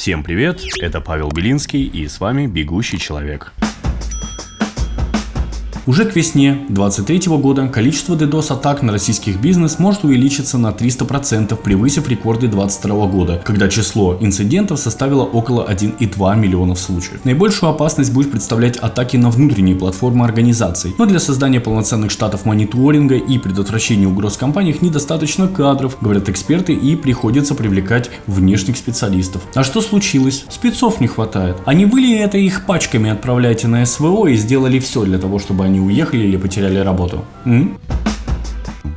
Всем привет, это Павел Белинский и с вами «Бегущий человек». Уже к весне 2023 года количество DDoS-атак на российских бизнес может увеличиться на 300%, превысив рекорды 2022 года, когда число инцидентов составило около 1,2 миллионов случаев. Наибольшую опасность будет представлять атаки на внутренние платформы организаций, но для создания полноценных штатов мониторинга и предотвращения угроз компаниях недостаточно кадров, говорят эксперты, и приходится привлекать внешних специалистов. А что случилось? Спецов не хватает. А не вы ли это их пачками отправляете на СВО и сделали все для того, чтобы они уехали или потеряли работу? М?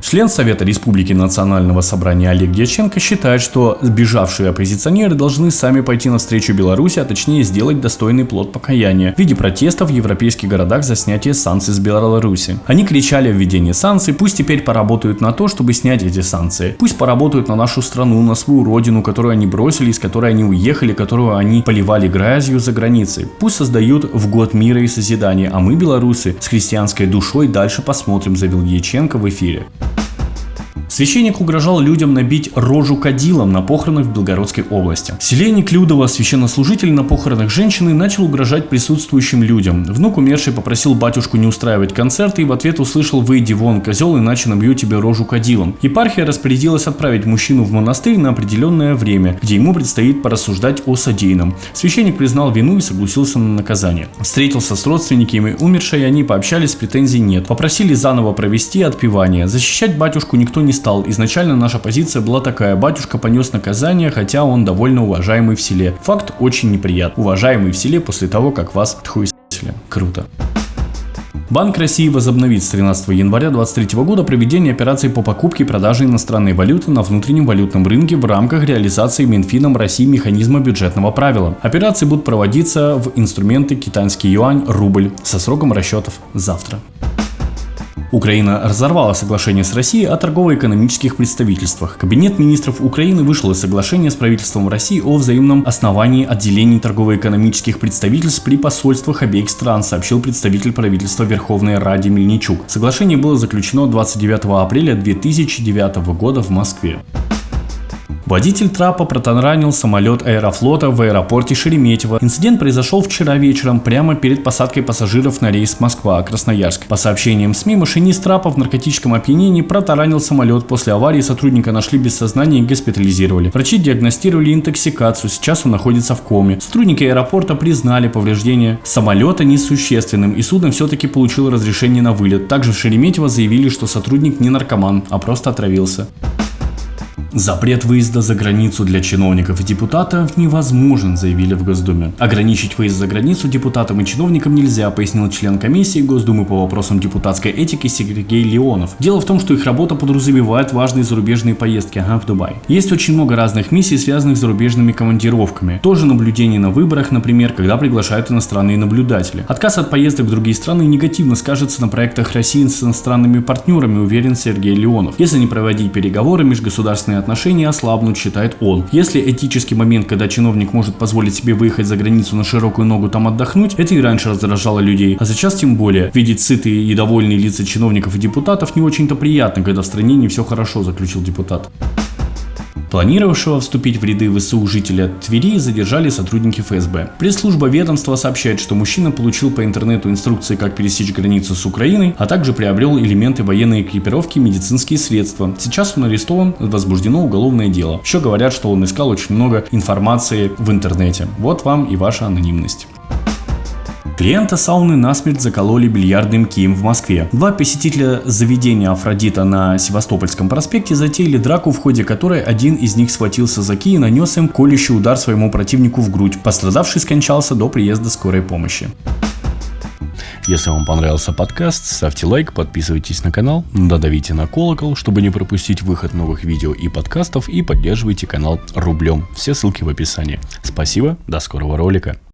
Член Совета Республики Национального собрания Олег Дьяченко считает, что сбежавшие оппозиционеры должны сами пойти навстречу Беларуси, а точнее сделать достойный плод покаяния в виде протестов в европейских городах за снятие санкций с Беларуси. Они кричали о введении санкций, пусть теперь поработают на то, чтобы снять эти санкции. Пусть поработают на нашу страну, на свою родину, которую они бросили, из которой они уехали, которую они поливали грязью за границей. Пусть создают в год мира и созидания, а мы, белорусы, с христианской душой дальше посмотрим, заявил Дьяченко в эфире. Священник угрожал людям набить рожу кадилом на похоронах в Белгородской области. В селе Неклюдово священнослужитель на похоронах женщины начал угрожать присутствующим людям. Внук умершей попросил батюшку не устраивать концерты и в ответ услышал «Выйди вон, козел, иначе набью тебе рожу кадилом». Епархия распорядилась отправить мужчину в монастырь на определенное время, где ему предстоит порассуждать о содеянном. Священник признал вину и согласился на наказание. Встретился с родственниками умершей, они пообщались, претензий нет. Попросили заново провести отпевание. Защищать батюшку никто не стал стал. Изначально наша позиция была такая, батюшка понес наказание, хотя он довольно уважаемый в селе. Факт очень неприятный. Уважаемый в селе после того, как вас тхуесили. Круто. Банк России возобновит с 13 января 2023 года проведение операций по покупке и продаже иностранной валюты на внутреннем валютном рынке в рамках реализации Минфином России механизма бюджетного правила. Операции будут проводиться в инструменты китайский юань, рубль со сроком расчетов завтра. Украина разорвала соглашение с Россией о торгово-экономических представительствах. Кабинет министров Украины вышел из соглашения с правительством России о взаимном основании отделений торгово-экономических представительств при посольствах обеих стран, сообщил представитель правительства Верховной Ради Мельничук. Соглашение было заключено 29 апреля 2009 года в Москве. Водитель трапа протаранил самолет Аэрофлота в аэропорте Шереметьево. Инцидент произошел вчера вечером, прямо перед посадкой пассажиров на рейс Москва-Красноярск. По сообщениям СМИ, машинист трапа в наркотическом опьянении протаранил самолет. После аварии сотрудника нашли без сознания и госпитализировали. Врачи диагностировали интоксикацию, сейчас он находится в коме. Сотрудники аэропорта признали повреждения самолета несущественным, и судно все-таки получило разрешение на вылет. Также в Шереметьево заявили, что сотрудник не наркоман, а просто отравился. Запрет выезда за границу для чиновников и депутатов невозможен, заявили в Госдуме. Ограничить выезд за границу депутатам и чиновникам нельзя, пояснил член комиссии Госдумы по вопросам депутатской этики Сергей Леонов. Дело в том, что их работа подразумевает важные зарубежные поездки ага, в Дубай. Есть очень много разных миссий, связанных с зарубежными командировками. Тоже наблюдение на выборах, например, когда приглашают иностранные наблюдатели. Отказ от поездок в другие страны негативно скажется на проектах России с иностранными партнерами, уверен Сергей Леонов. Если не проводить переговоры, межгосударственные отношения ослабнут, считает он. Если этический момент, когда чиновник может позволить себе выехать за границу на широкую ногу там отдохнуть, это и раньше раздражало людей, а сейчас тем более. Видеть сытые и довольные лица чиновников и депутатов не очень-то приятно, когда в стране не все хорошо, заключил депутат. Планировавшего вступить в ряды ВСУ жителя Твери задержали сотрудники ФСБ. Пресс-служба ведомства сообщает, что мужчина получил по интернету инструкции, как пересечь границу с Украиной, а также приобрел элементы военной экипировки и медицинские средства. Сейчас он арестован, возбуждено уголовное дело. Еще говорят, что он искал очень много информации в интернете. Вот вам и ваша анонимность. Клиента сауны насмерть закололи бильярдным кием в Москве. Два посетителя заведения Афродита на Севастопольском проспекте затеяли драку, в ходе которой один из них схватился за ки и нанес им колющий удар своему противнику в грудь. Пострадавший скончался до приезда скорой помощи. Если вам понравился подкаст, ставьте лайк, подписывайтесь на канал, додавите на колокол, чтобы не пропустить выход новых видео и подкастов и поддерживайте канал рублем. Все ссылки в описании. Спасибо, до скорого ролика.